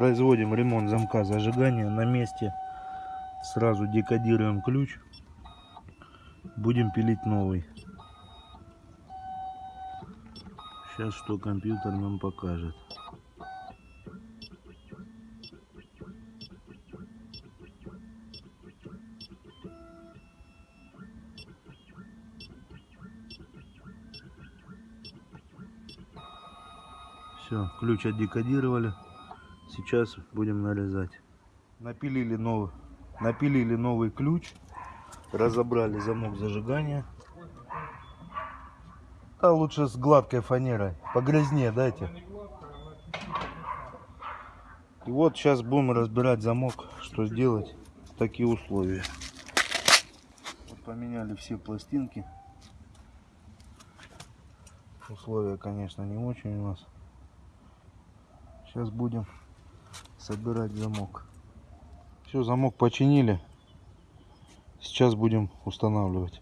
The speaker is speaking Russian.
Производим ремонт замка зажигания на месте. Сразу декодируем ключ. Будем пилить новый. Сейчас что компьютер нам покажет. Все, ключ отдекодировали. Сейчас будем нарезать. Напилили новый, напилили новый ключ. Разобрали замок зажигания. А лучше с гладкой фанерой. Погрязнее дайте. И вот сейчас будем разбирать замок, что сделать в такие условия. Вот поменяли все пластинки. Условия, конечно, не очень у нас. Сейчас будем собирать замок. Все, замок починили. Сейчас будем устанавливать.